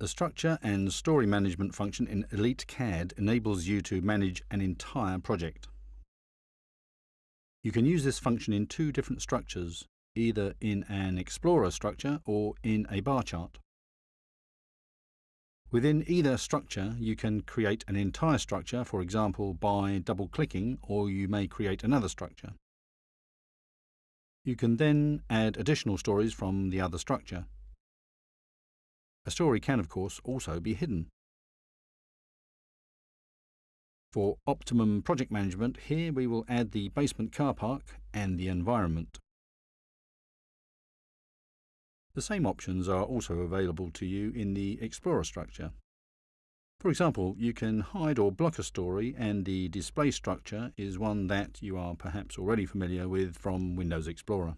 The structure and story management function in Elite CAD enables you to manage an entire project. You can use this function in two different structures, either in an Explorer structure or in a bar chart. Within either structure, you can create an entire structure, for example by double-clicking, or you may create another structure. You can then add additional stories from the other structure. A story can, of course, also be hidden. For optimum project management, here we will add the basement car park and the environment. The same options are also available to you in the Explorer structure. For example, you can hide or block a story and the display structure is one that you are perhaps already familiar with from Windows Explorer.